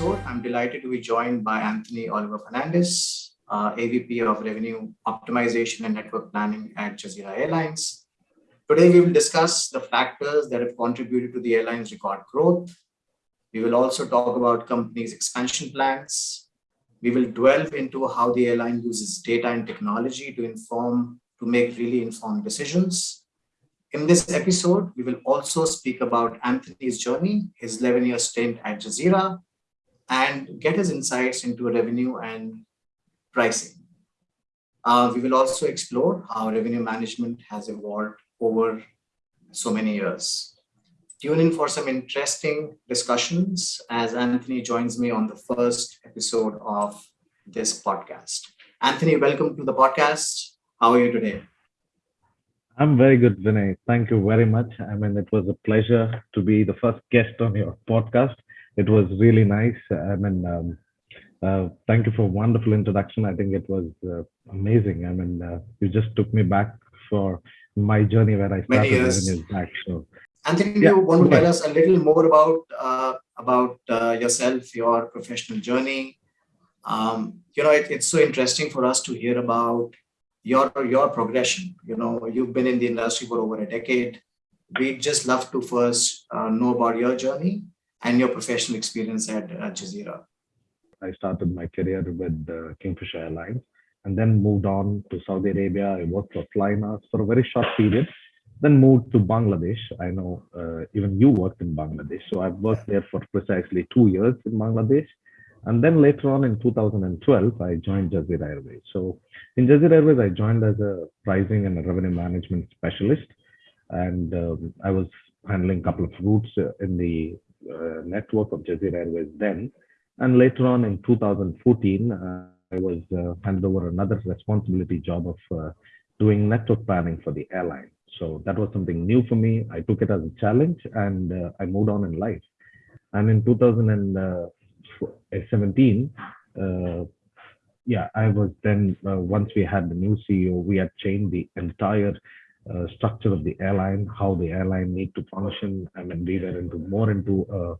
episode, I'm delighted to be joined by Anthony Oliver Fernandez, uh, AVP of Revenue Optimization and Network Planning at Jazeera Airlines. Today, we will discuss the factors that have contributed to the airline's record growth. We will also talk about company's expansion plans. We will delve into how the airline uses data and technology to inform, to make really informed decisions in this episode, we will also speak about Anthony's journey, his 11-year stint at Jazeera, and get his insights into revenue and pricing. Uh, we will also explore how revenue management has evolved over so many years. Tune in for some interesting discussions as Anthony joins me on the first episode of this podcast. Anthony, welcome to the podcast. How are you today? I'm very good, Vinay. Thank you very much. I mean, it was a pleasure to be the first guest on your podcast. It was really nice. I mean, um, uh, thank you for a wonderful introduction. I think it was uh, amazing. I mean, uh, you just took me back for my journey where I started years back. So, Anthony, yeah, you want to tell us a little more about uh, about uh, yourself, your professional journey? Um, you know, it, it's so interesting for us to hear about your your progression. You know, you've been in the industry for over a decade. We'd just love to first uh, know about your journey and your professional experience at uh, Jazeera. I started my career with uh, Kingfisher Airlines and then moved on to Saudi Arabia. I worked for Flynas for a very short period, then moved to Bangladesh. I know uh, even you worked in Bangladesh. So I've worked there for precisely two years in Bangladesh. And then later on in 2012, I joined Jazeera Airways. So in Jazeera Airways, I joined as a pricing and a revenue management specialist. And um, I was handling a couple of routes uh, in the uh, network of Jazeera Airways then. And later on in 2014, uh, I was uh, handed over another responsibility job of uh, doing network planning for the airline. So that was something new for me. I took it as a challenge and uh, I moved on in life. And in 2017, uh, yeah, I was then, once we had the new CEO, we had changed the entire uh, structure of the airline, how the airline need to function. I mean, we were into more into a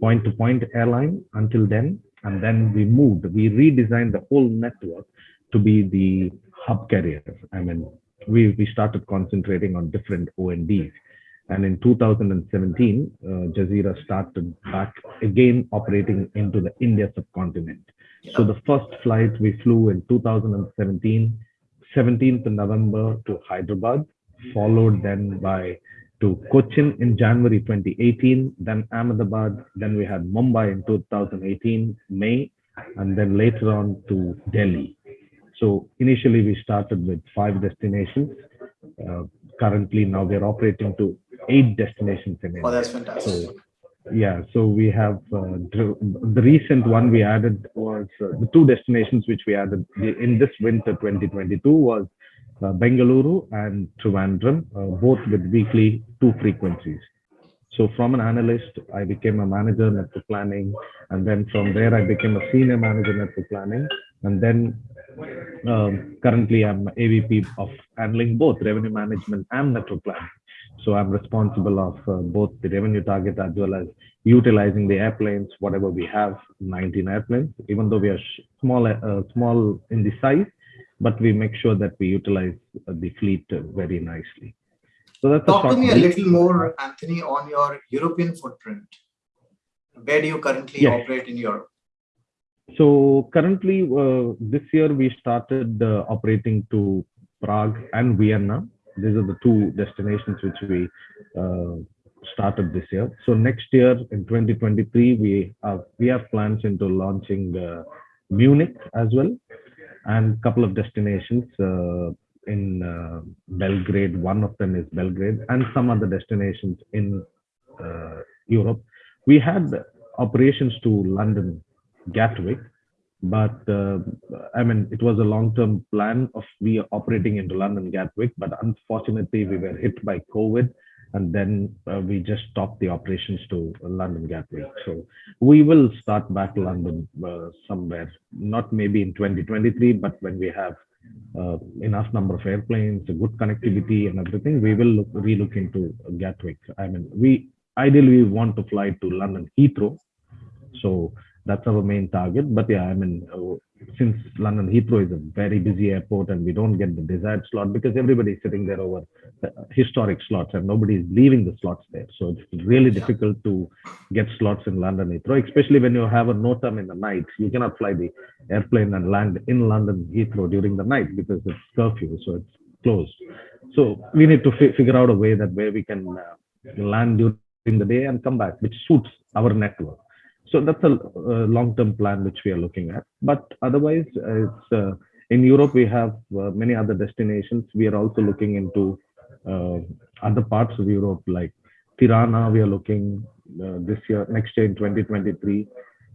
point-to-point -point airline until then. And then we moved, we redesigned the whole network to be the hub carrier. I mean, we, we started concentrating on different O&Ds. And in 2017, uh, Jazeera started back again operating into the India subcontinent. So the first flight we flew in 2017, 17th November to Hyderabad, followed then by to Cochin in January 2018, then Ahmedabad, then we had Mumbai in 2018, May, and then later on to Delhi. So initially we started with five destinations. Uh, currently now we're operating to eight destinations in India. Oh, that's fantastic. So, yeah, so we have uh, the recent one we added was uh, the two destinations which we added in this winter 2022 was uh, Bengaluru and Trivandrum, uh, both with weekly two frequencies. So from an analyst, I became a manager network planning, and then from there I became a senior manager network planning, and then um, currently I'm AVP of handling both revenue management and network planning. So I'm responsible of uh, both the revenue target as well as utilizing the airplanes, whatever we have, 19 airplanes, even though we are small, uh, small in the size, but we make sure that we utilize uh, the fleet very nicely. So that's Talk to me a little more, Anthony, on your European footprint. Where do you currently yes. operate in Europe? So currently, uh, this year we started uh, operating to Prague and Vienna these are the two destinations which we uh, started this year. So next year in 2023, we have, we have plans into launching uh, Munich as well, and a couple of destinations uh, in uh, Belgrade. One of them is Belgrade, and some other destinations in uh, Europe. We had operations to London Gatwick, but uh, I mean, it was a long-term plan of we operating into London Gatwick, but unfortunately we were hit by COVID and then uh, we just stopped the operations to London Gatwick. So we will start back London uh, somewhere, not maybe in 2023, but when we have uh, enough number of airplanes, good connectivity and everything, we will look, relook into Gatwick. I mean, we ideally we want to fly to London Heathrow. So that's our main target. But yeah, I mean, uh, since London Heathrow is a very busy airport and we don't get the desired slot because everybody is sitting there over uh, historic slots and nobody is leaving the slots there. So it's really Yeah. difficult to get slots in London Heathrow, especially when you have a NOTAM in the night. You cannot fly the airplane and land in London Heathrow during the night because it's curfew, so it's closed. So we need to fi- figure out a way that where we can uh, land during the day and come back, which suits our network. So that's a, uh long-term plan which we are looking at. But otherwise, uh, it's uh, in Europe we have uh, many other destinations. We are also looking into uh, other parts of Europe like Tirana. We are looking uh, this year, next year in 2023.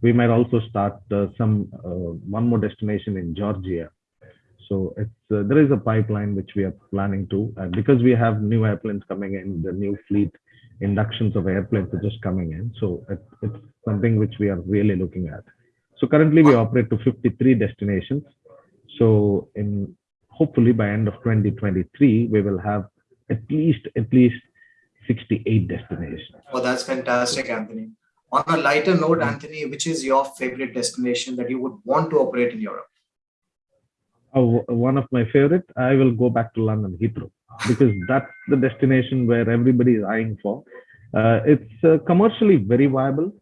We might also start uh, some uh, one more destination in Georgia. So it's uh, there is a pipeline which we are planning to, and because we have new airplanes coming in, the new fleet inductions of airplanes are just coming in. So it, it's something which we are really looking at. So currently we operate to 53 destinations. So in hopefully by end of 2023, we will have at least at least 68 destinations. Oh, that's fantastic, Anthony. On a lighter note, Anthony, which is your favorite destination that you would want to operate in Europe? Oh, one of my favorite, I will go back to London Heathrow because that's the destination where everybody is eyeing for. Uh, it's uh, commercially very viable,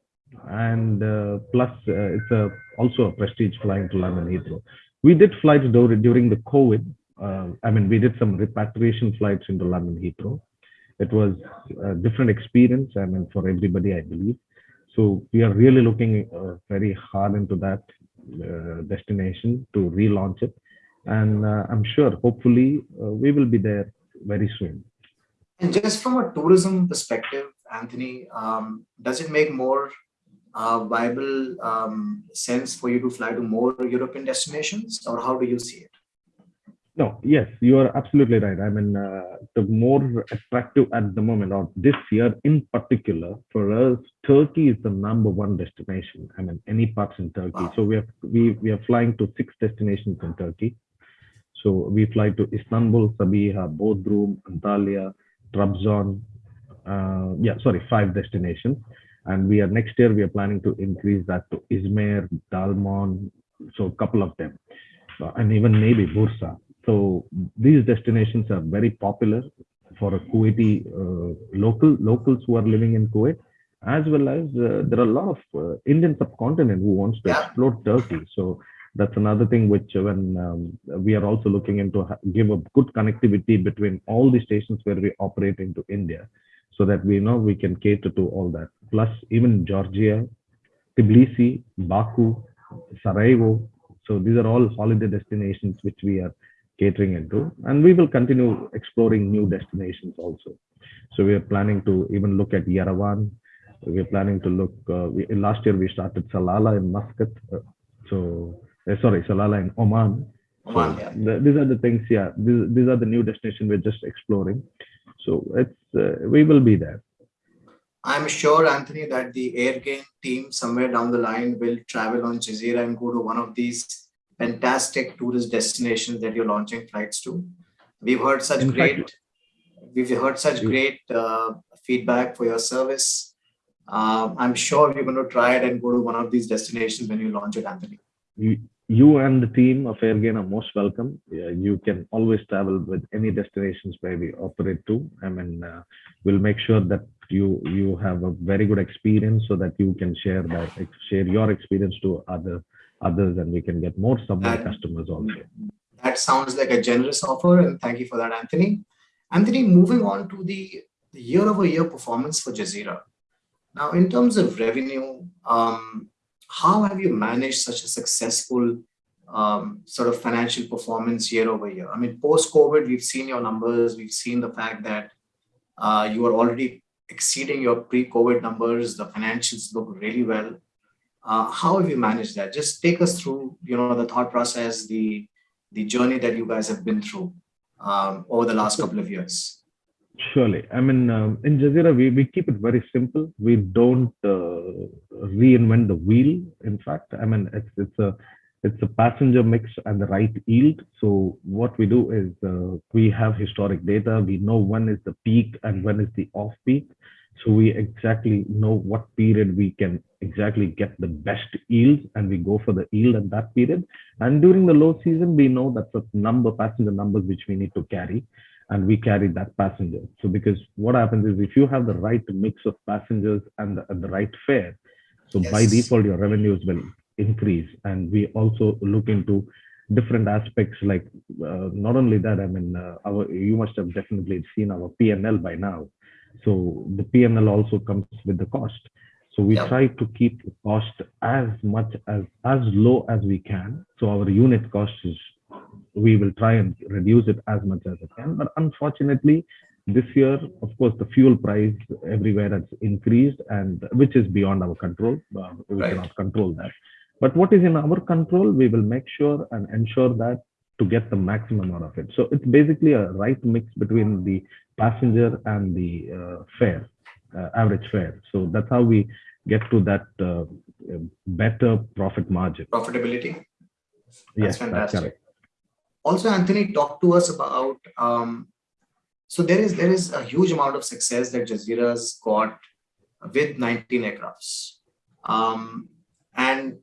and uh, plus uh, it's a, also a prestige flying to London Heathrow. We did flights dur- during the COVID. Uh, I mean, we did some repatriation flights into London Heathrow. It was a different experience. I mean, for everybody, I believe. So we are really looking uh, very hard into that destination to relaunch it and uh, I'm sure hopefully uh, we will be there very soon. And just from a tourism perspective, Anthony, um, does it make more uh, viable um, sense for you to fly to more European destinations, or how do you see it? No, yes, you are absolutely right. I mean, uh, the more attractive at the moment, or this year in particular, for us, Turkey is the number one destination. I mean, any parts in Turkey. Wow. So we are we we are flying to six destinations in Turkey. So we fly to Istanbul, Sabiha, Bodrum, Antalya, Trabzon. Uh, yeah, sorry, five destinations. And we are next year we are planning to increase that to Izmir, Dalaman, so a couple of them, Uh, and even maybe Bursa. So these destinations are very popular for a Kuwaiti uh, local locals who are living in Kuwait, as well as uh, there are a lot of uh, Indian subcontinent who wants to Yeah. explore Turkey. So that's another thing which when um, we are also looking into give a good connectivity between all the stations where we operate into India, so that we know we can cater to all that. Plus even Georgia, Tbilisi, Baku, Sarajevo. So these are all holiday destinations which we are catering into, and we will continue exploring new destinations also. So we are planning to even look at Yerevan. We are planning to look. Uh, we, last year we started Salalah in Muscat. Uh, so uh, sorry, Salalah in Oman. So Oman, yeah. the- these are the things. Yeah, these, these are the new destinations we're just exploring. So it's uh, we will be there. I'm sure, Anthony, that the Airgain team somewhere down the line will travel on Jazeera and go to one of these fantastic tourist destinations that you're launching flights to. We've heard such In fact- great, we've heard such great uh, feedback for your service. Um, I'm sure you're going to try it and go to one of these destinations when you launch it, Anthony. You, and the team of Airgain are most welcome. You can always travel with any destinations where we operate to. I mean, uh, we'll make sure that you you have a very good experience so that you can share that share your experience to other others, and we can get more subway customers also. That sounds like a generous offer, and thank you for that, Anthony. Anthony, moving on to the year over year performance for Jazeera. Now, in terms of revenue, um, how have you managed such a successful um, sort of financial performance year over year? I mean, post COVID, we've seen your numbers, we've seen the fact that uh, you are already exceeding your pre COVID numbers, the financials look really well. Uh, how have you managed that? Just take us through, you know, the thought process, the the journey that you guys have been through um, over the last couple of years. Surely. I mean, um, in Jazeera, we, we keep it very simple. We don't uh, reinvent the wheel. In fact, I mean, it's, it's a it's a passenger mix and the right yield. So what we do is uh, we have historic data. We know when is the peak and when is the off peak. So we exactly know what period we can exactly get the best yield and we go for the yield at that period. And during the low season, we know that the number passenger numbers which we need to carry and we carry that passenger. So because what happens is if you have the right mix of passengers and the, and the right fare, so yes. by default, your revenues will increase. And we also look into different aspects like uh, not only that, I mean, uh, our you must have definitely seen our PNL by now. So the PNL also comes with the cost. So we yep. try to keep the cost as much as as low as we can. So our unit cost is we will try and reduce it as much as it can. But unfortunately, this year, of course, the fuel price everywhere has increased, and which is beyond our control. Uh, we right. cannot control that. But what is in our control, we will make sure and ensure that to get the maximum out of it. So it's basically a right mix between the passenger and the uh, fare, uh, average fare. So that's how we get to that uh, better profit margin. Profitability. That's yes, fantastic. That's also, Anthony, talk to us about. Um, so there is there is a huge amount of success that Jazeera's got with 19 aircrafts, um, and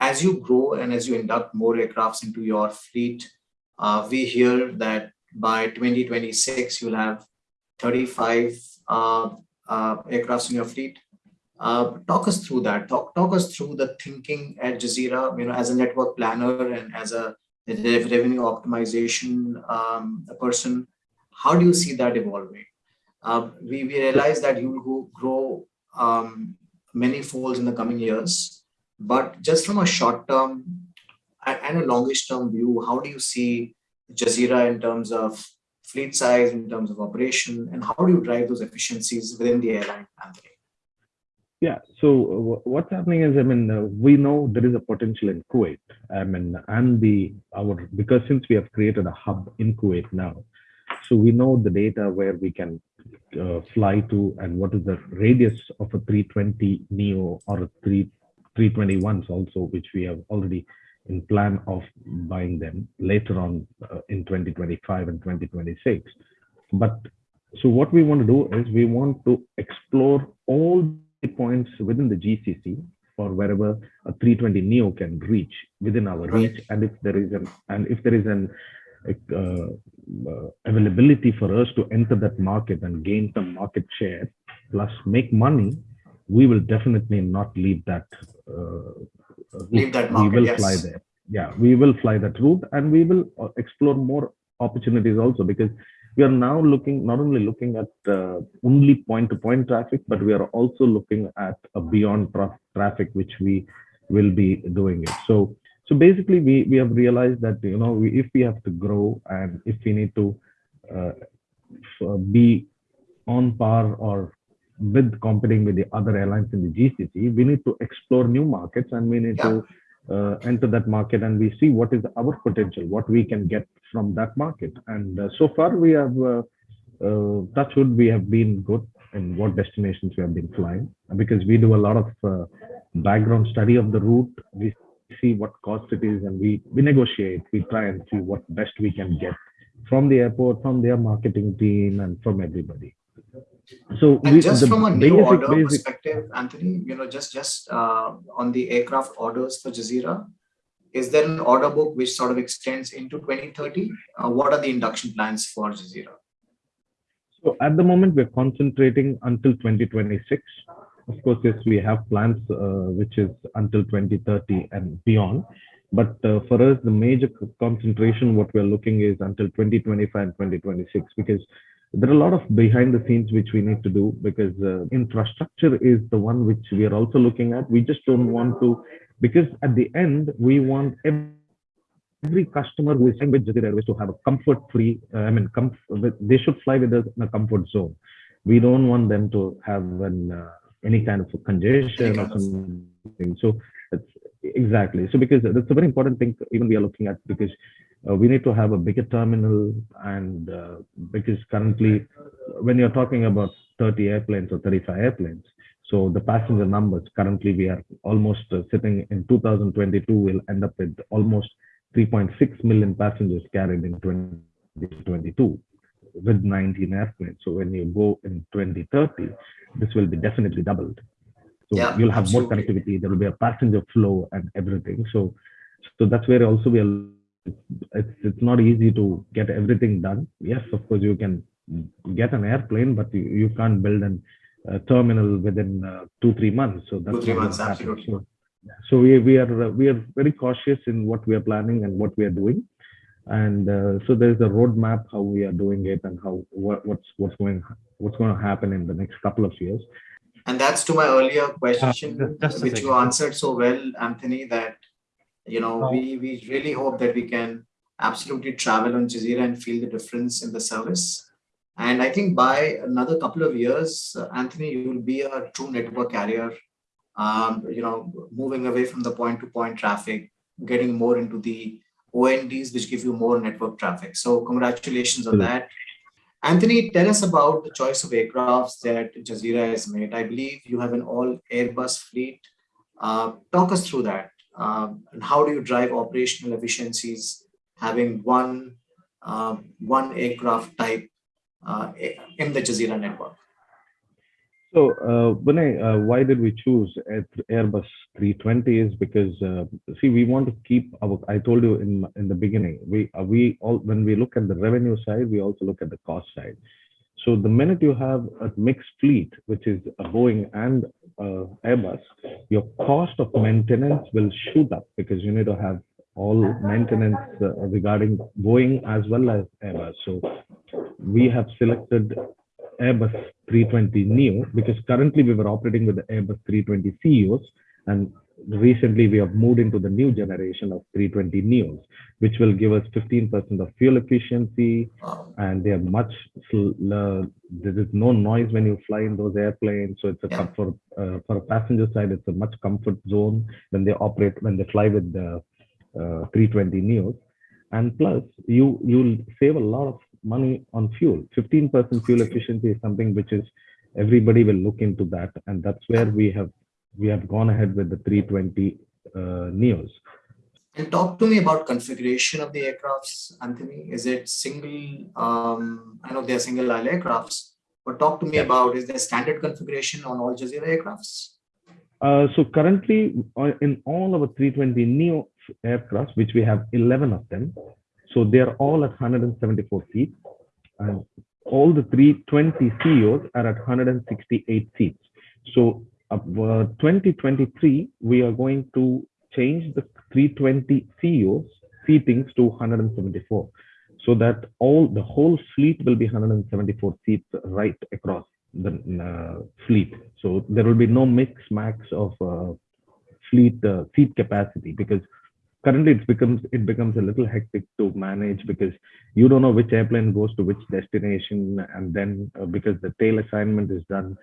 as you grow and as you induct more aircrafts into your fleet, uh, we hear that by 2026 you'll have 35 uh, uh, aircrafts in your fleet. Uh, talk us through that. Talk talk us through the thinking at Jazeera. You know, as a network planner and as a revenue optimization um, person. How do you see that evolving? Uh, we, we realize that you will grow um, many folds in the coming years, but just from a short term and a longish term view, how do you see Jazeera in terms of fleet size, in terms of operation, and how do you drive those efficiencies within the airline, Anthony? Yeah. So uh, what's happening is, I mean, uh, we know there is a potential in Kuwait. I mean, and the our because since we have created a hub in Kuwait now, so we know the data where we can uh, fly to and what is the radius of a 320 neo or a 3 321s also, which we have already in plan of buying them later on uh, in 2025 and 2026. But so what we want to do is we want to explore all points within the GCC or wherever a 320 neo can reach within our reach. And if there is an and if there is an uh, uh, availability for us to enter that market and gain some market share plus make money we will definitely not leave that uh, leave that market, we will yes. fly there. Yeah we will fly that route and we will uh, explore more opportunities also because we are now looking not only looking at uh, only point to point traffic but we are also looking at a beyond tra traffic which we will be doing it so so basically we we have realized that you know we, if we have to grow and if we need to uh, be on par or with competing with the other airlines in the GCC, we need to explore new markets and we need yeah. to uh, enter that market and we see what is our potential, what we can get from that market. And uh, so far we have, uh, uh, touchwood, we have been good in what destinations we have been flying because we do a lot of uh, background study of the route. We see what cost it is and we, we negotiate, we try and see what best we can get from the airport, from their marketing team and from everybody. So and we, just from a new order basic, perspective, Anthony, you know, just just uh, on the aircraft orders for Jazeera, is there an order book which sort of extends into 2030? Uh, what are the induction plans for Jazeera? So at the moment, we're concentrating until 2026. Of course, yes, we have plans uh, which is until 2030 and beyond. But uh, for us, the major concentration, what we're looking is until 2025 and 2026, because there are a lot of behind the scenes which we need to do because uh, infrastructure is the one which we are also looking at. We just don't want to, because at the end, we want every, every customer who is flying with Jazeera Airways to have a comfort free, uh, I mean, they should fly with us in a comfort zone. We don't want them to have an, uh, any kind of congestion or something. So that's exactly. So because that's a very important thing even we are looking at because uh, we need to have a bigger terminal and uh, because currently when you're talking about 30 airplanes or 35 airplanes so the passenger numbers currently we are almost uh, sitting in 2022 we'll end up with almost 3.6 million passengers carried in 2022 with 19 airplanes. So when you go in 2030, this will be definitely doubled. So Yeah, you'll have more connectivity. There will be a passenger flow and everything. So, so that's where also we are. It's it's not easy to get everything done. Yes, of course you can get an airplane, but you, you can't build an uh, terminal within uh, two three months. So that's Two, three not months, happen. absolutely. So, so we we are uh, we are very cautious in what we are planning and what we are doing, and uh, so there is a roadmap how we are doing it and how what, what's what's going what's going to happen in the next couple of years. And that's to my earlier question, ju- just a which you answered so well, Anthony, that, you know, Oh. we, we really hope that we can absolutely travel on Jazeera and feel the difference in the service. And I think by another couple of years, uh, Anthony, you will be a true network carrier, um, you know, moving away from the point to point traffic, getting more into the ONDs, which give you more network traffic. So congratulations on that. Anthony, tell us about the choice of aircrafts that Jazeera has made. I believe you have an all Airbus fleet. Uh, talk us through that. Um, and how do you drive operational efficiencies having one um, one aircraft type uh, in the Jazeera network? So, uh, Vinay, uh, why did we choose Airbus 320? Is because uh, see, we want to keep our. I told you in in the beginning, we uh, we all when we look at the revenue side, we also look at the cost side. So the minute you have a mixed fleet, which is a Boeing and uh, Airbus, your cost of maintenance will shoot up because you need to have all maintenance uh, regarding Boeing as well as Airbus. So we have selected Airbus 320 Neo because currently we were operating with the Airbus 320 CEOs and recently we have moved into the new generation of 320 Neos, which will give us 15% of fuel efficiency Um, and they are much, sl- there is no noise when you fly in those airplanes. So it's a Yeah. comfort, uh, for a passenger side, it's a much comfort zone when they operate, when they fly with the uh, 320 Neos. And plus, you you'll save a lot of money on fuel. 15% fuel efficiency is something which is everybody will look into that, and that's where we have we have gone ahead with the 320 uh, Neos. and talk to me about configuration of the aircrafts, Anthony. Is it single? Um, I know they are single aisle aircrafts, but talk to me Yeah. about is there standard configuration on all Jazeera aircrafts? Uh, so currently, uh, in all of our 320 Neo aircrafts, which we have 11 of them, so they are all at 174 seats, and all the 320 CEOs are at 168 seats. So, uh, 2023, we are going to change the 320 CEOs seatings to 174, so that all the whole fleet will be 174 seats right across the uh, fleet. So there will be no mix max of uh, fleet uh, seat capacity because currently it becomes it becomes a little hectic to manage because you don't know which airplane goes to which destination and then uh, because the tail assignment is done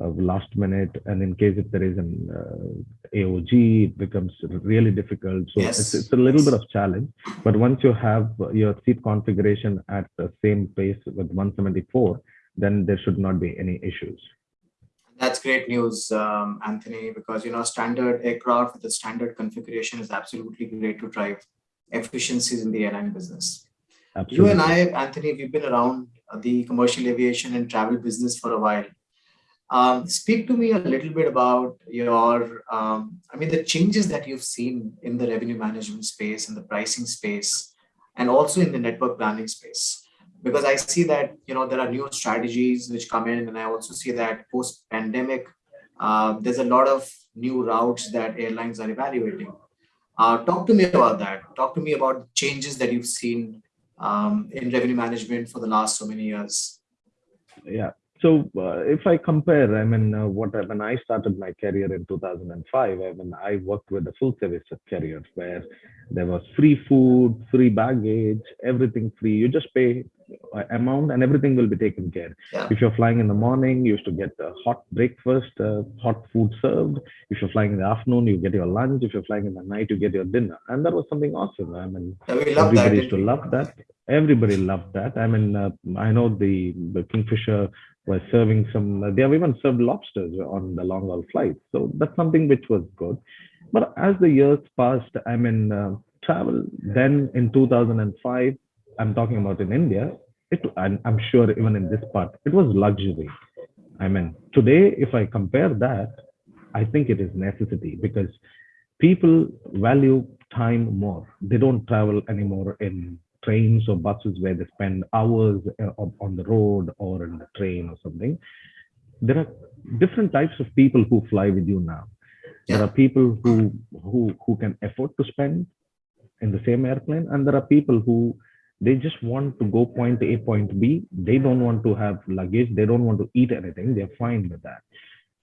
uh, last minute and in case if there is an uh, AOG it becomes really difficult so Yes. it's, it's a little Yes. bit of challenge but once you have your seat configuration at the same pace with 174 then there should not be any issues That's great news, um, Anthony, because you know standard aircraft with a standard configuration is absolutely great to drive efficiencies in the airline business. Absolutely. You and I, Anthony, we've been around the commercial aviation and travel business for a while. Um, speak to me a little bit about your, um, I mean, the changes that you've seen in the revenue management space and the pricing space, and also in the network planning space. Because I see that you know there are new strategies which come in, and I also see that post-pandemic, uh, there's a lot of new routes that airlines are evaluating. Uh, talk to me about that. Talk to me about changes that you've seen um, in revenue management for the last so many years. yeah so uh, if i compare i mean uh, what I- when i started my career in 2005 i mean i worked with a full service carrier where there was free food free baggage everything free. You just pay amount and everything will be taken care. Yeah. if you're flying in the morning you used to get a hot breakfast uh, hot food served. If you're flying in the afternoon you get your lunch. If you're flying in the night you get your dinner. And that was something awesome. I mean Yeah, love that. everybody used to love that. Everybody loved that. I mean uh, i know the, the kingfisher was serving some they have even served lobsters on the long haul flights so that's something which was good but as the years passed i mean uh, travel then in 2005 i'm talking about in india it, and I'm sure even in this part, it was luxury. I mean, today, if I compare that, I think it is necessity because people value time more. They don't travel anymore in trains or buses where they spend hours uh, on the road or in the train or something. There are different types of people who fly with you now. There are people who who who can afford to spend in the same airplane, and there are people who they just want to go point A, point B. They don't want to have luggage. They don't want to eat anything. They're fine with that.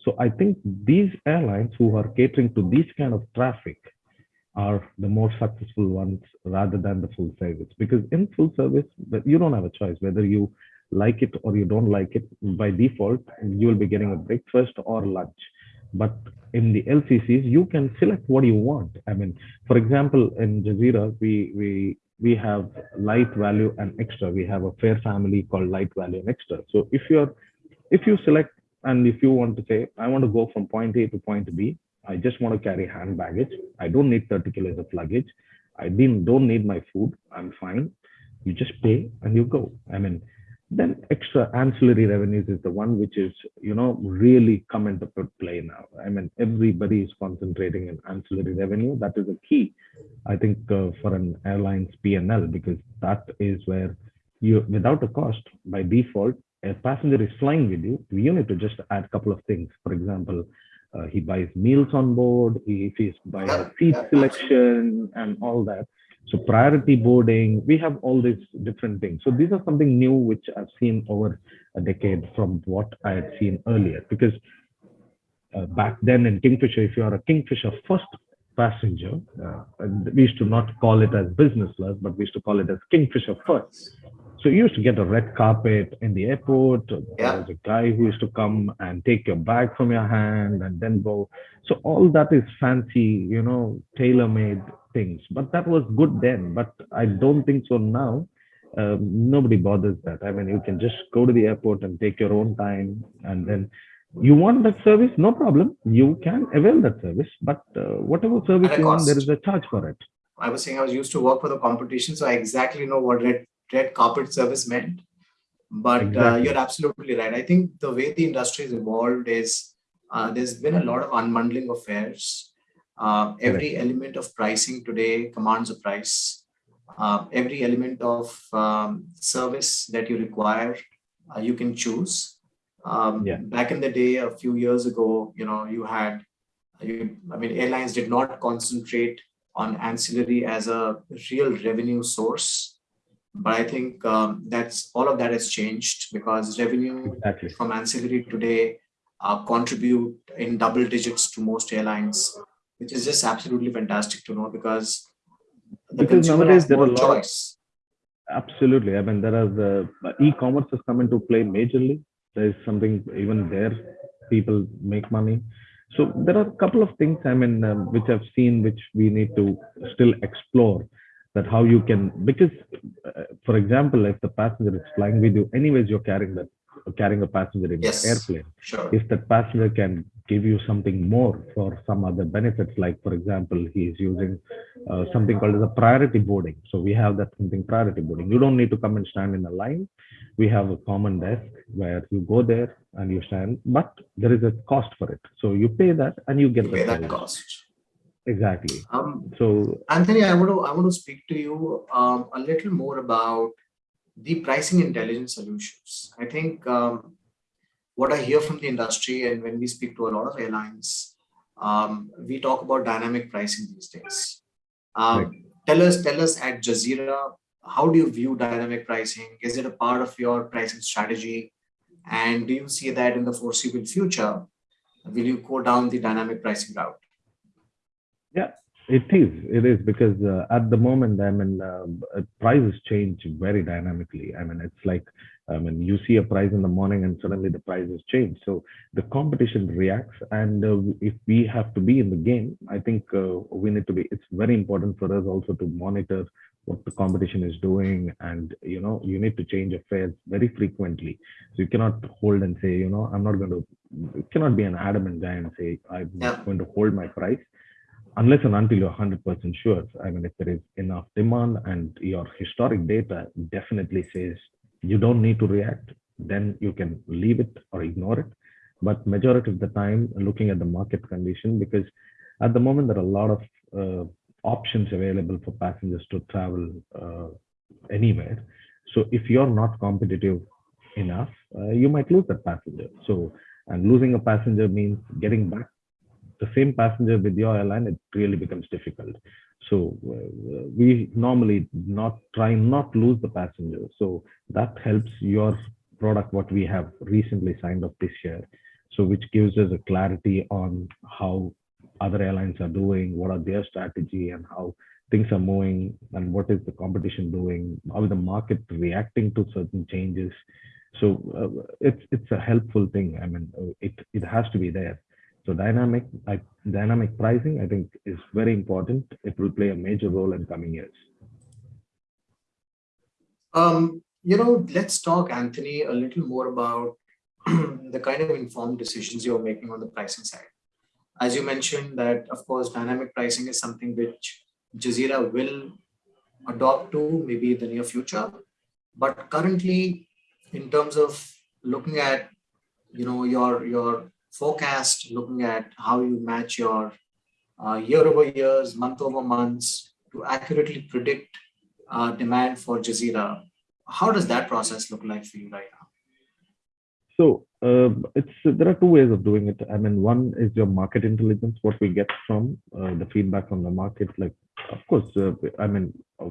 So I think these airlines who are catering to this kind of traffic are the more successful ones rather than the full service. Because in full service, you don't have a choice whether you like it or you don't like it. By default, you will be getting a breakfast or lunch. But in the LCCs, you can select what you want. I mean, for example, in Jazeera, we we we have light value and extra. We have a fare family called light value and extra. So if you're if you select and if you want to say, I want to go from point A to point B, I just want to carry hand baggage. I don't need 30 kilos of luggage. I didn't don't need my food. I'm fine. You just pay and you go. I mean, then extra ancillary revenues is the one which is, you know, really come into play now. I mean, everybody is concentrating in ancillary revenue. That is a key, I think, uh, for an airline's P&L because that is where you, without a cost, by default, a passenger is flying with you. You need to just add a couple of things. For example, uh, he buys meals on board, he, buying a seat selection and all that. So priority boarding, we have all these different things. So these are something new which I've seen over a decade from what I had seen earlier. Because uh, back then in Kingfisher, if you are a Kingfisher first passenger, uh, we used to not call it as business class, but we used to call it as Kingfisher first. So you used to get a red carpet in the airport. There Yeah. was a guy who used to come and take your bag from your hand and then go. So all that is fancy, you know, tailor-made things. But that was good then. But I don't think so now. Um, nobody bothers that. I mean, you can just go to the airport and take your own time, and then you want that service, no problem. You can avail that service. But uh, whatever service At a want, there cost. is a charge for it. I was saying I was used to work for the competition, so I exactly know what red red carpet service meant. But uh, you're absolutely right. I think the way the industry has evolved is uh, there's been a lot of unbundling of fares. Uh, every element of pricing today commands a price. Uh, every element of um, service that you require, uh, you can choose. Um, Yeah. Back in the day, a few years ago, you know, you had, you, I mean, airlines did not concentrate on ancillary as a real revenue source. But I think um, that's all of that has changed because revenue Exactly. from ancillary today uh, contribute in double digits to most airlines, which is just absolutely fantastic to know because the Because consumer nowadays has there are a lot choice. Absolutely. I mean, there are the e-commerce has come into play majorly. There is something even there, people make money. So there are a couple of things. I mean, um, which I've seen, which we need to still explore. That how you can because, uh, for example, if the passenger is flying with you, anyways, you're carrying that carrying a passenger in Yes. the airplane Sure. if that passenger can give you something more for some other benefits, like for example, he is using uh, something called as a priority boarding. So we have that something priority boarding. You don't need to come and stand in a line. We have a common desk where you go there and you stand, but there is a cost for it. So you pay that and you get You the pay that cost. Exactly. Um, So Anthony, I want to I want to speak to you um, a little more about the pricing intelligence solutions. I think um, what I hear from the industry and when we speak to a lot of airlines, um, we talk about dynamic pricing these days. Um, Right. Tell us, tell us at Jazeera, how do you view dynamic pricing? Is it a part of your pricing strategy? And do you see that in the foreseeable future? Will you go down the dynamic pricing route? Yeah, it is. It is because uh, at the moment, I mean, uh, prices change very dynamically. I mean, it's like, I mean, you see a price in the morning and suddenly the prices change. So the competition reacts, and uh, if we have to be in the game, I think uh, we need to be. It's very important for us also to monitor what the competition is doing, and you know, you need to change affairs very frequently. So you cannot hold and say, you know, I'm not going to. Cannot be an adamant guy and say I'm Yeah. going to hold my price unless and until you're 100% sure. I mean, if there is enough demand and your historic data definitely says you don't need to react, then you can leave it or ignore it. But majority of the time, looking at the market condition, because at the moment there are a lot of uh, options available for passengers to travel uh, anywhere. So if you're not competitive enough, uh, you might lose that passenger. So and losing a passenger means getting back the same passenger with your airline. It really becomes difficult. So uh, we normally not try not lose the passenger. So that helps your product what we have recently signed up this year. So which gives us a clarity on how other airlines are doing, what are their strategy and how things are moving and what is the competition doing, how is the market reacting to certain changes. So uh, it's it's a helpful thing. I mean, it it has to be there. So dynamic I, dynamic pricing, I think, is very important. It will play a major role in coming years. Um, you know, let's talk, Anthony, a little more about the kind of informed decisions you're making on the pricing side. As you mentioned that, of course, dynamic pricing is something which Jazeera will adopt to maybe in the near future. But currently, in terms of looking at, you know, your, your forecast, looking at how you match your uh, year over years, month over months to accurately predict uh, demand for Jazeera. How does that process look like for you right now? So uh, it's there are two ways of doing it. I mean, one is your market intelligence, what we get from uh, the feedback from the market. Like, of course, uh, I mean, uh,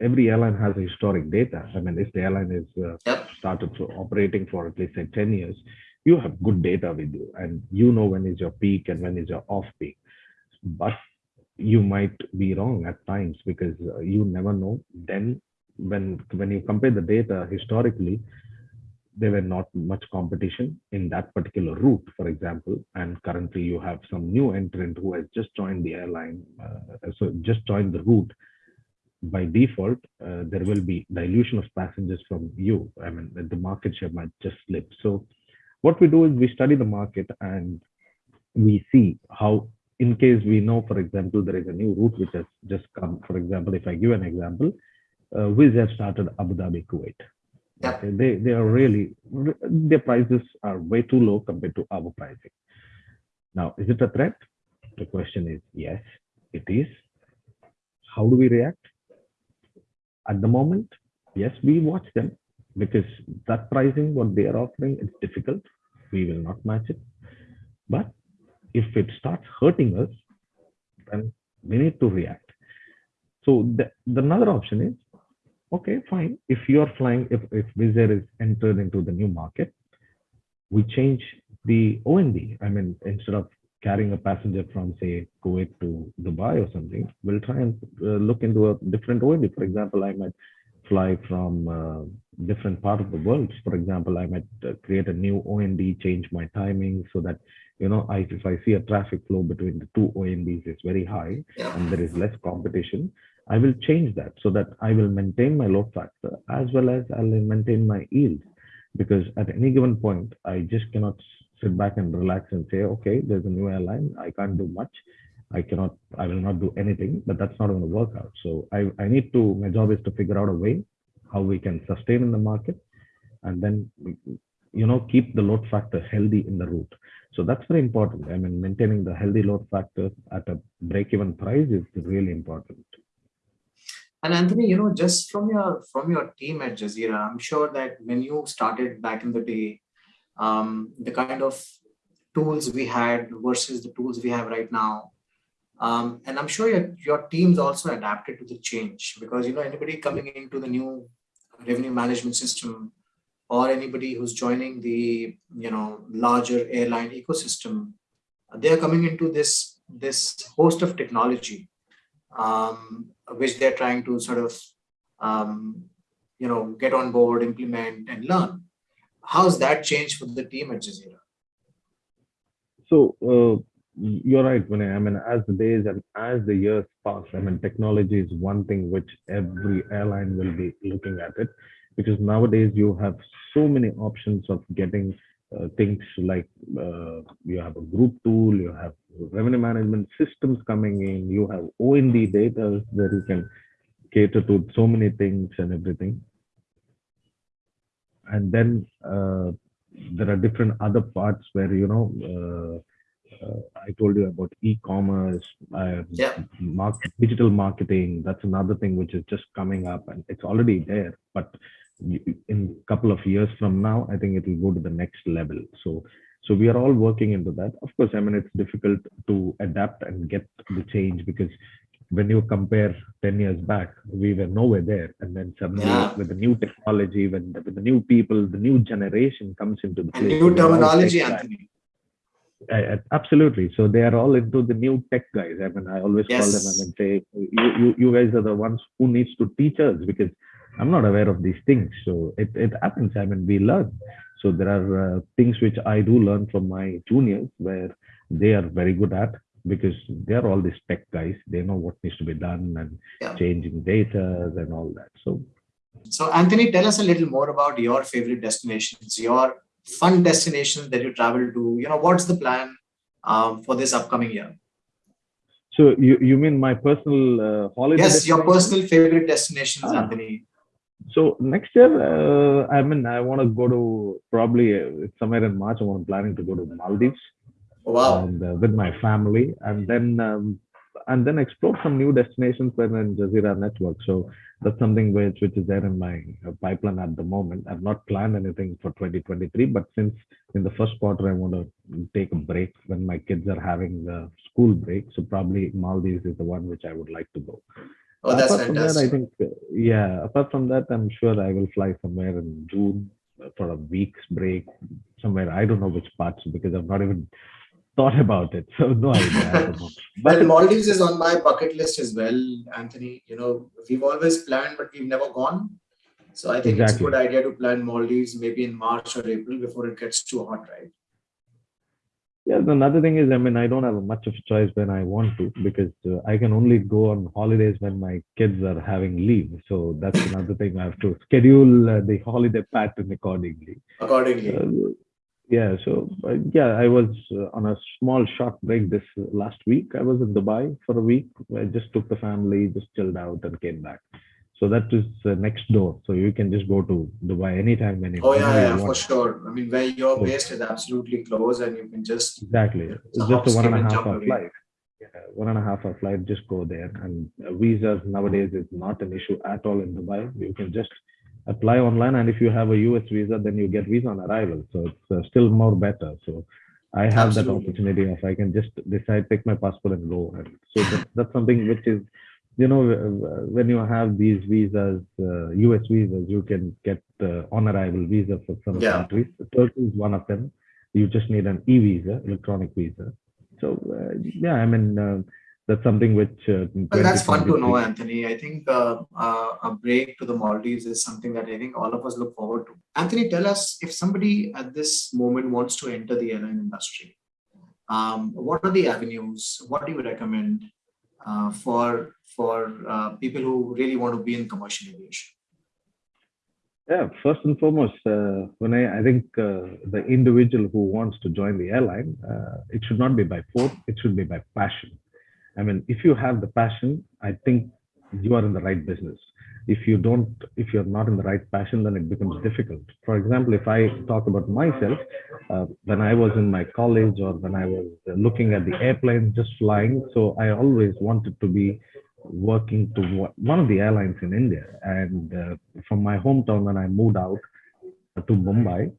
every airline has a historic data. I mean, if the airline is uh, yep. started operating for at least say 10 years, you have good data with you and you know when is your peak and when is your off peak. But you might be wrong at times because uh, you never know. Then when when you compare the data historically, there were not much competition in that particular route, for example. And currently you have some new entrant who has just joined the airline, uh, so just joined the route. By default, uh, there will be dilution of passengers from you. I mean, the market share might just slip. So what we do is we study the market and we see how, in case we know, for example, there is a new route which has just come. For example, if I give an example, uh, Wizz have started Abu Dhabi, Kuwait yeah. Okay, they they are really their prices are way too low compared to our pricing. Now, is it a threat? The question is yes, it is. How do we react? At the moment, yes, we watch them because that pricing, what they are offering, it's difficult. We will not match it. But if it starts hurting us, then we need to react. So the, the another option is okay, fine. If you're flying, if, if Air is entered into the new market, we change the OND. I mean, instead of carrying a passenger from say Kuwait to Dubai or something, we'll try and uh, look into a different OND. For example, I might fly from uh, different part of the world. For example, I might uh, create a new OND, change my timing so that, you know, I, if I see a traffic flow between the two ONDs is very high yeah. and there is less competition, I will change that so that I will maintain my load factor as well as I'll maintain my yield. Because at any given point, I just cannot sit back and relax and say, okay, there's a new airline. I can't do much. I cannot, I will not do anything, but that's not going to work out. So I, I need to, my job is to figure out a way how we can sustain in the market and then, you know, keep the load factor healthy in the route. So that's very important. I mean, maintaining the healthy load factor at a break-even price is really important. And Anthony, you know, just from your from your team at Jazeera, I'm sure that when you started back in the day, um, the kind of tools we had versus the tools we have right now, um, and I'm sure your, your teams also adapted to the change because you know anybody coming into the new revenue management system or anybody who's joining the you know larger airline ecosystem, they are coming into this this host of technology um, which they're trying to sort of, um, you know, get on board, implement and learn. How's that changed for the team at Jazeera? So uh, you're right, Vinay. I mean, as the days and as the years pass, I mean, technology is one thing which every airline will be looking at it because nowadays you have so many options of getting uh, things like uh, you have a group tool, you have revenue management systems coming in, you have OND data that you can cater to so many things and everything. and then uh, there are different other parts where you know uh, I told you about e-commerce, uh, Yeah. mark- digital marketing. That's another thing which is just coming up, and it's already there. But in a couple of years from now, I think it will go to the next level. So, so we are all working into that. Of course, I mean it's difficult to adapt and get the change because when you compare 10 years back, we were nowhere there. And then suddenly Yeah. with the new technology, when the, with the new people, the new generation comes into the And place. new terminology. Anthony. I- I- absolutely. So they are all into the new tech guys. I mean, I always call them and say, you, you, you guys are the ones who needs to teach us because I'm not aware of these things. So it, it happens. I mean, we learn. So there are uh, things which I do learn from my juniors where they are very good at because they are all these tech guys. They know what needs to be done and Yeah. changing data and all that. So So, Anthony, tell us a little more about your favorite destinations, your fun destinations that you travel to. You know, what's the plan um, for this upcoming year? so you, you mean my personal uh, holiday? Yes, your personal favorite destinations, Ah. Anthony. So next year, uh, I mean, I want to go to probably uh, somewhere in March. I'm planning to go to Maldives Wow. and uh, with my family, and then um, and then explore some new destinations within Jazeera network. So that's something which which is there in my uh, pipeline at the moment. I've not planned anything for 2023, but since in the first quarter I want to take a break when my kids are having the school break, so probably Maldives is the one which I would like to go. Oh, that's apart from that, I think, uh, yeah, apart from that, I'm sure I will fly somewhere in June for a week's break, somewhere. I don't know which parts because I've not even thought about it. So, no idea. I don't. Well, But Maldives is on my bucket list as well, Anthony. You know, we've always planned, but we've never gone. So I think it's a good idea to plan Maldives maybe in March or April before it gets too hot, right? yeah, another thing is, I mean, I don't have much of a choice when I want to because uh, I can only go on holidays when my kids are having leave. So, that's another thing I have to schedule uh, the holiday pattern accordingly. Accordingly. Uh, yeah, so uh, yeah, I was uh, on a small short break this uh, last week. I was in Dubai for a week. I just took the family, just chilled out, and came back. So that is uh, next door. So you can just go to Dubai anytime, anytime. Oh yeah, yeah, for sure. I mean, where you're So- based is absolutely close, and you can just Exactly. It's just a one and a half hour away. flight. Yeah, one and a half hour flight. Just go there, and uh, visas nowadays is not an issue at all in Dubai. You can just apply online, and if you have a US visa, then you get visa on arrival. So it's uh, still more better. So I have that opportunity of I can just decide, take my passport and go. And so that, that's something which is, you know, when you have these visas, uh, US visas, you can get uh, on arrival visa for some Yeah. countries. Turkey is one of them. You just need an e-visa, electronic visa. So uh, yeah, I mean uh, that's something which. Uh, Well, that's fun to know, Anthony. I think uh, uh, a break to the Maldives is something that I think all of us look forward to. Anthony, tell us if somebody at this moment wants to enter the airline industry, um, what are the avenues? What do you recommend uh, for for uh, people who really want to be in commercial aviation? Yeah, first and foremost, uh, when I, I think uh, the individual who wants to join the airline, uh, it should not be by force, it should be by passion. I mean, if you have the passion, I think you are in the right business. If you don't, if you're not in the right passion, then it becomes difficult. For example, if I talk about myself, uh, when I was in my college or when I was looking at the airplane just flying, so I always wanted to be working to one- one of the airlines in India. And uh, from my hometown, when I moved out to Mumbai,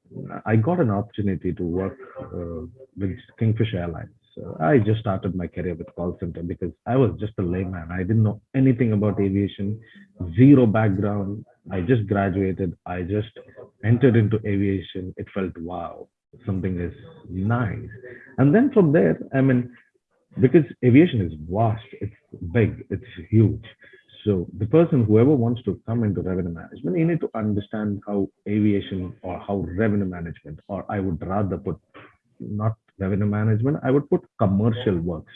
I got an opportunity to work uh, with Kingfisher Airlines. So I just started my career with call center because I was just a layman. I didn't know anything about aviation, zero background. I just graduated. I just entered into aviation. It felt wow, something is nice. And then from there, I mean, because aviation is vast, it's big, it's huge. So the person, whoever wants to come into revenue management, you need to understand how aviation or how revenue management, or I would rather put not revenue management, I would put commercial works.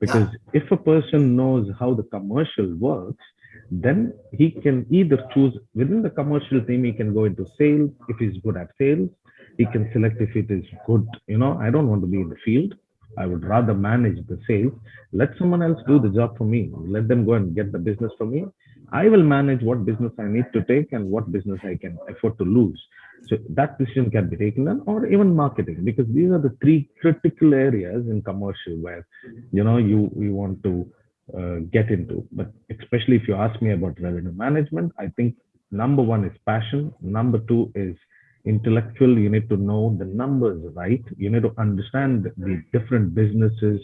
Because if a person knows how the commercial works, then he can either choose within the commercial team, he can go into sales if he's good at sales. He can select if it is good. You know, I don't want to be in the field. I would rather manage the sales. Let someone else do the job for me. Let them go and get the business for me. I will manage what business I need to take and what business I can afford to lose. So that decision can be taken or even marketing, because these are the three critical areas in commercial where you know you you want to uh, get into. But especially if you ask me about revenue management, I think number one is passion. Number two is intellectual. You need to know the numbers right. You need to understand the different businesses,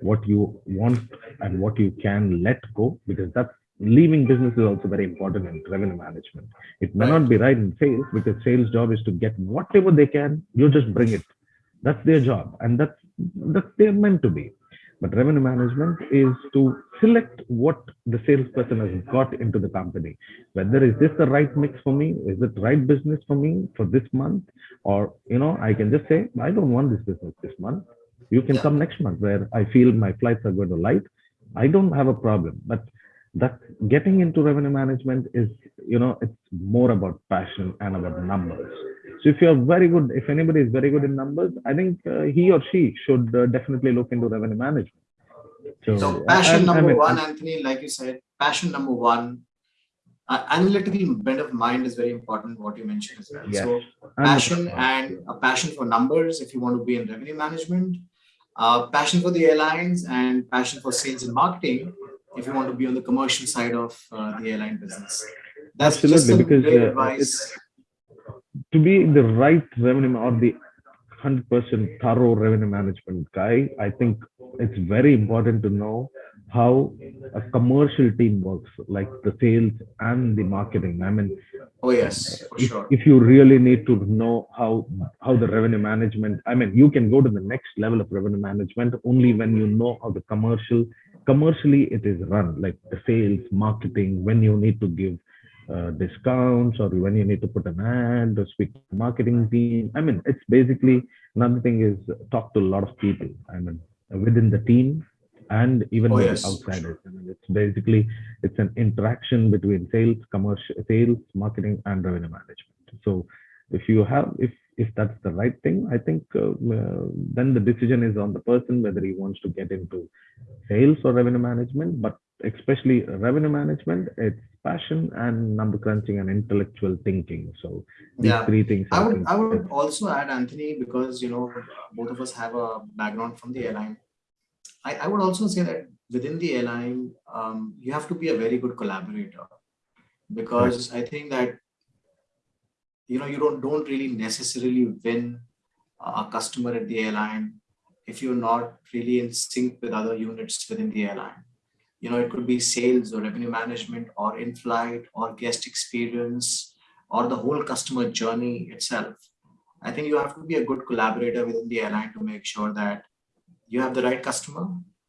what you want and what you can let go, because that's leaving business is also very important in revenue management. It may not be right in sales because sales job is to get whatever they can. You just bring it. That's their job, and that's that's they're meant to be. But revenue management is to select what the salesperson has got into the company. Whether is this the right mix for me? Is it right business for me for this month? Or you know, I can just say I don't want this business this month. You can yeah. come next month where I feel my flights are going to light. I don't have a problem, but that getting into revenue management is you know it's more about passion and about numbers. So if you're very good if anybody is very good in numbers i think uh, he or she should uh, definitely look into revenue management. So, so passion number I mean, one anthony like you said passion number one uh, analytical bent of mind is very important what you mentioned as well. Yes. so passion and a passion for numbers if you want to be in revenue management uh, passion for the airlines and passion for sales and marketing if you want to be on the commercial side of uh, the airline business. That's Absolutely, because uh, to be the right revenue or the 100% thorough revenue management guy, I think it's very important to know how a commercial team works, like the sales and the marketing. I mean, oh yes, if, sure. if you really need to know how how the revenue management, I mean, you can go to the next level of revenue management only when you know how the commercial commercially it is run like the sales marketing when you need to give uh, discounts or when you need to put an ad or speak to marketing team. I mean it's basically another thing is talk to a lot of people i mean within the team and even oh, yes. outsiders. I mean, it's basically it's an interaction between sales commercial sales marketing and revenue management. So if you have if if that's the right thing i think uh, uh, then the decision is on the person whether he wants to get into sales or revenue management but especially revenue management it's passion and number crunching and intellectual thinking so these yeah. three things i, I would i would also add anthony because you know both of us have a background from the airline i, I would also say that within the airline um, you have to be a very good collaborator because right. i think that you know you don't don't really necessarily win uh, a customer at the airline if you're not really in sync with other units within the airline. You know it could be sales or revenue management or in-flight or guest experience or the whole customer journey itself. I think you have to be a good collaborator within the airline to make sure that you have the right customer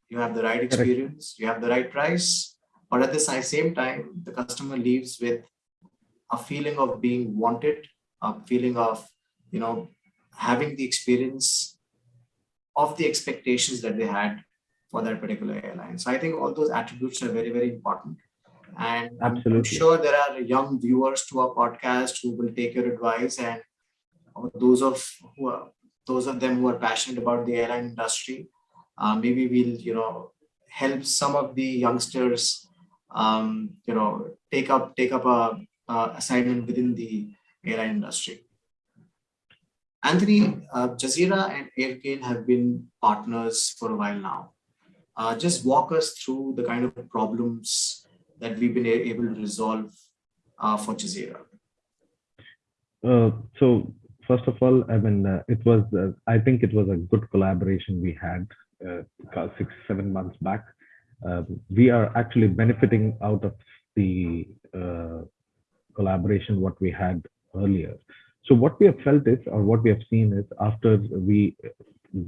you have the right experience you have the right price but at the same time the customer leaves with a feeling of being wanted, a feeling of, you know, having the experience of the expectations that they had for that particular airline. So I think all those attributes are very, very important. And Absolutely. I'm sure there are young viewers to our podcast who will take your advice and those of who are, those of them who are passionate about the airline industry, uh, maybe we'll, you know, help some of the youngsters, um, you know, take up, take up a uh, assignment within the airline industry. Anthony, uh, Jazeera and Airgain have been partners for a while now. Uh, just walk us through the kind of problems that we've been able to resolve uh, for Jazeera. Uh, so first of all, I mean, uh, it was, uh, I think it was a good collaboration we had six, seven months back. We are actually benefiting out of the collaboration what we had earlier. So what we have felt is, or what we have seen is, after we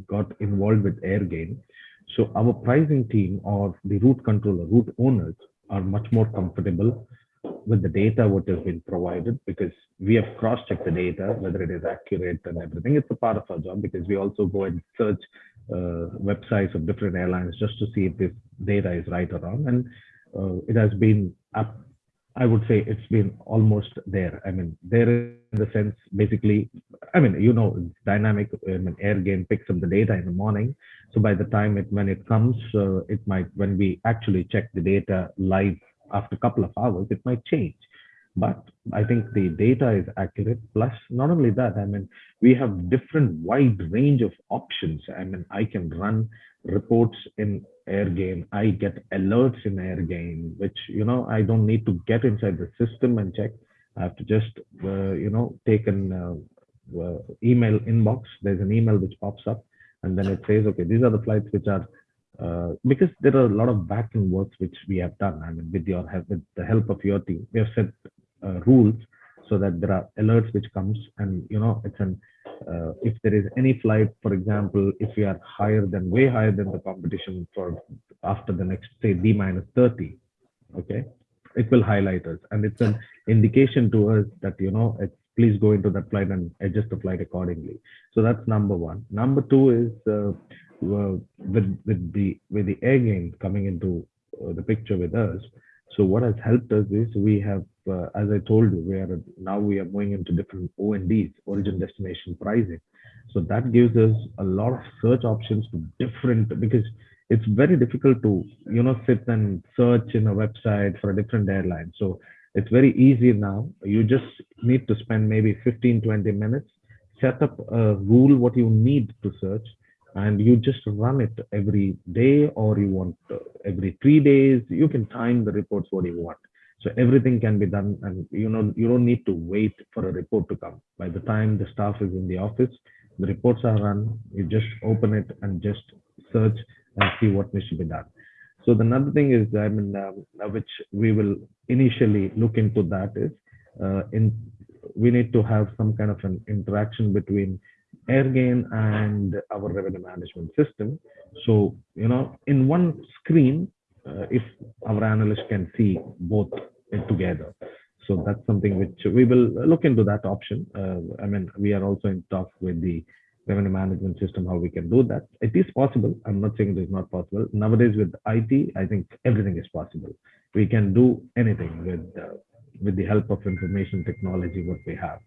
got involved with AirGain, so our pricing team or the route controller, route owners are much more comfortable with the data what has been provided because we have cross-checked the data whether it is accurate and everything it's a part of our job because we also go and search uh, websites of different airlines just to see if this data is right or wrong and uh, it has been up I would say it's been almost there. I mean, there in the sense, basically, I mean, you know, dynamic. I mean, AirGain picks up the data in the morning. So by the time it when it comes, uh, it might when we actually check the data live after a couple of hours, it might change. But I think the data is accurate. Plus, not only that, I mean, we have different wide range of options. I mean, I can run reports in AirGain. I get alerts in Air AirGain, which, you know, I don't need to get inside the system and check. I have to just, uh, you know, take an uh, uh, email inbox. There's an email which pops up and then it says, okay, these are the flights which are uh, because there are a lot of back-end works which we have done. I mean, with your help, with the help of your team, we have set uh, rules so that there are alerts which comes and you know it's an uh, if there is any flight, for example, if we are higher than way higher than the competition for after the next say D minus 30, okay, it will highlight us and it's an indication to us that you know please go into that flight and adjust the flight accordingly. So that's number one. Number two is uh, with with the with the AirGain coming into uh, the picture with us. So what has helped us is we have, uh, as I told you, we are now we are going into different ONDs, origin destination pricing. So that gives us a lot of search options to different because it's very difficult to you know sit and search in a website for a different airline. So it's very easy now. You just need to spend maybe 15, 20 minutes, set up a rule what you need to search, and you just run it every day or you want uh, every three days you can time the reports what you want so everything can be done and you know you don't need to wait for a report to come. By the time the staff is in the office the reports are run. You just open it and just search and see what needs to be done. So the another thing is i mean um, which we will initially look into that is uh, in we need to have some kind of an interaction between AirGain and our revenue management system. So, you know, in one screen, uh, if our analyst can see both together. So that's something which we will look into that option. Uh, I mean, we are also in talks with the revenue management system, how we can do that. It is possible. I'm not saying it is not possible. Nowadays with IT, I think everything is possible. We can do anything with, uh, with the help of information technology, what we have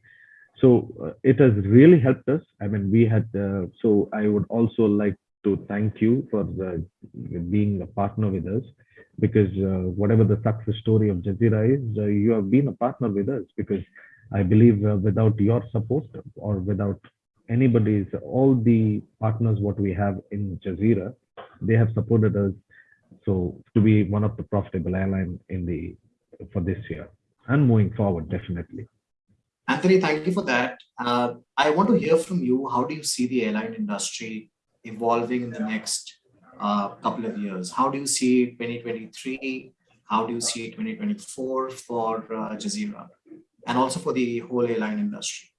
so uh, it has really helped us i mean we had uh, so i would also like to thank you for the, being a partner with us because uh, whatever the success story of jazeera is uh, you have been a partner with us because i believe uh, without your support or without anybody's all the partners what we have in jazeera they have supported us so to be one of the profitable airline in the for this year and moving forward definitely Anthony, thank you for that. Uh, I want to hear from you. How do you see the airline industry evolving in the next uh, couple of years? How do you see 2023? How do you see 2024 for uh, Jazeera and also for the whole airline industry?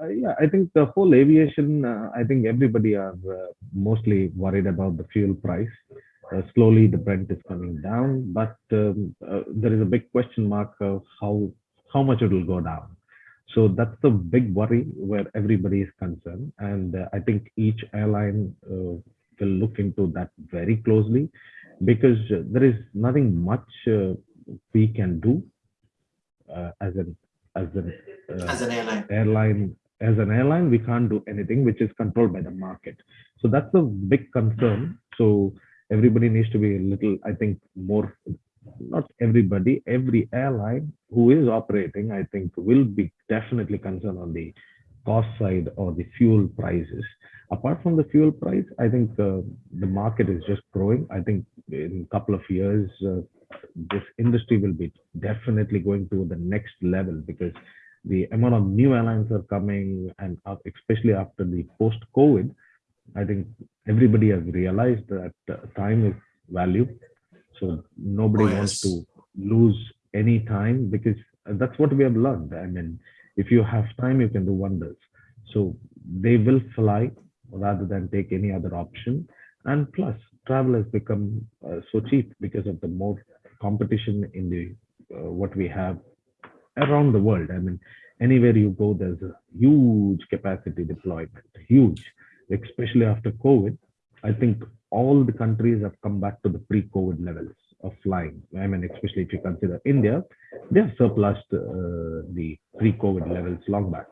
Uh, yeah, I think the whole aviation, uh, I think everybody are uh, mostly worried about the fuel price. slowly, the Brent is coming down, but um, there is a big question mark of how how much it will go down. So that's the big worry where everybody is concerned. And uh, I think each airline uh, will look into that very closely because uh, there is nothing much uh, we can do uh, as an as an, uh, as an airline. airline as an airline we can't do anything which is controlled by the market so that's a big concern so everybody needs to be a little i think more not everybody, every airline who is operating, I think will be definitely concerned on the cost side or the fuel prices. Apart from the fuel price, I think uh, the market is just growing. I think in a couple of years, uh, this industry will be definitely going to the next level because the amount of new airlines are coming and especially after the post-COVID, I think everybody has realized that uh, time is value so nobody oh, yes. wants to lose any time because that's what we have learned. I mean, if you have time, you can do wonders. So they will fly rather than take any other option. And plus, travel has become uh, so cheap because of the more competition in the uh, what we have around the world. I mean, anywhere you go, there's a huge capacity deployment, huge, especially after COVID. I think all the countries have come back to the pre-COVID levels of flying. I mean, especially if you consider India, they have surpassed uh, the pre-COVID levels long back.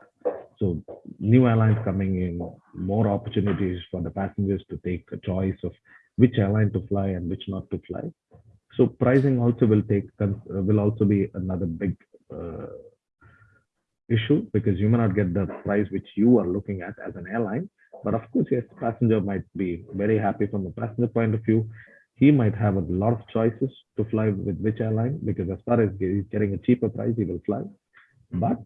So new airlines coming in, more opportunities for the passengers to take a choice of which airline to fly and which not to fly. So pricing also will take will also be another big uh, issue because you may not get the price which you are looking at as an airline. But of course, yes, passenger might be very happy from the passenger point of view. He might have a lot of choices to fly with which airline because as far as he's getting a cheaper price, he will fly. Hmm. But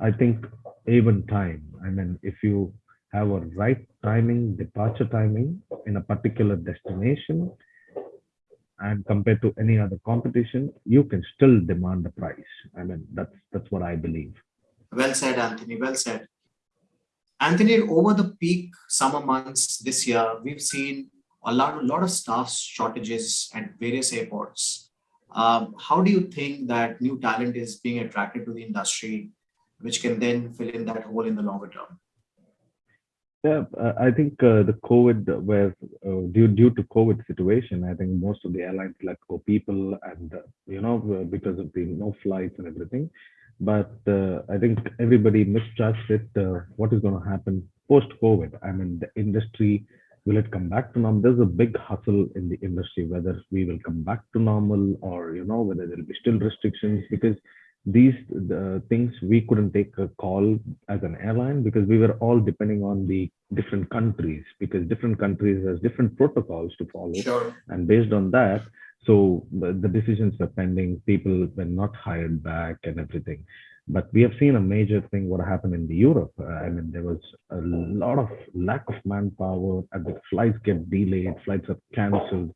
I think even time, I mean, if you have a right timing, departure timing in a particular destination, and compared to any other competition, you can still demand the price. I mean, that's that's what I believe. Well said, Anthony. Well said. Anthony, over the peak summer months this year, we've seen a lot, a lot of staff shortages at various airports. Um, how do you think that new talent is being attracted to the industry, which can then fill in that hole in the longer term? Yeah, uh, I think uh, the COVID, where uh, due due to COVID situation, I think most of the airlines let go people, and uh, you know because of the no flights and everything. But uh, I think everybody. Uh, what is going to happen post COVID? I mean, the industry will it come back to normal? There's a big hustle in the industry whether we will come back to normal or you know whether there will be still restrictions because these the things we couldn't take a call as an airline because we were all depending on the different countries because different countries has different protocols to follow sure. and based on that so the, the decisions were pending people were not hired back and everything but we have seen a major thing what happened in the europe. Uh, i mean there was a lot of lack of manpower and the flights get delayed flights are cancelled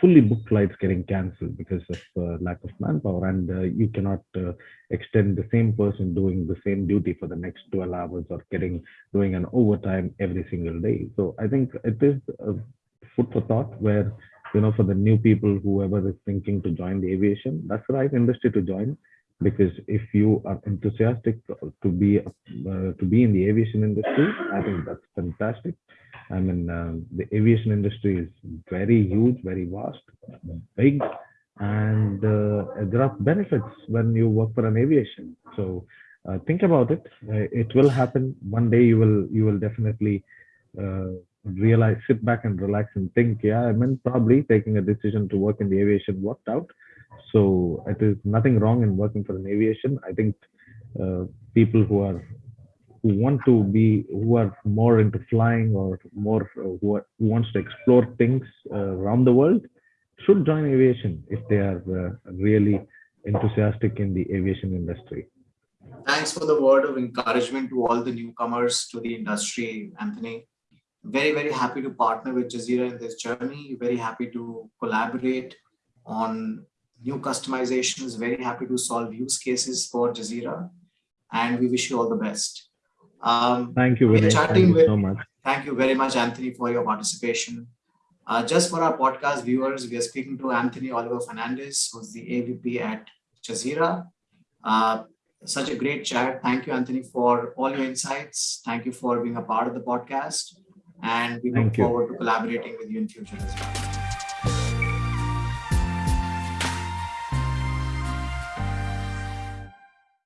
fully booked flights getting cancelled because of uh, lack of manpower. And uh, you cannot uh, extend the same person doing the same duty for the next 12 hours or getting doing an overtime every single day. So i think it is a food for thought where you know for the new people whoever is thinking to join the aviation that's the right industry to join because if you are enthusiastic to be uh, to be in the aviation industry i think that's fantastic I mean, uh, the aviation industry is very huge, very vast, big, and uh, there are benefits when you work for an aviation. So uh, think about it. Uh, it will happen one day. You will you will definitely uh, realize, sit back and relax and think. Yeah, I mean, probably taking a decision to work in the aviation worked out. So it is nothing wrong in working for an aviation. I think uh, people who are who want to be who are more into flying or more uh, who, are, who wants to explore things uh, around the world should join aviation if they are uh, really enthusiastic in the aviation industry. Thanks for the word of encouragement to all the newcomers to the industry anthony. Very very happy to partner with jazeera in this journey. Very happy to collaborate on new customizations very happy to solve use cases for jazeera and we wish you all the best um, thank you, Vinay. Thank you with, so much. Thank you very much, Anthony, for your participation. Uh, just for our podcast viewers, we are speaking to Anthony Oliver Fernandez, who's the AVP at Jazeera. Uh, such a great chat. Thank you, Anthony, for all your insights. Thank you for being a part of the podcast. And we look forward to collaborating with you in future as well.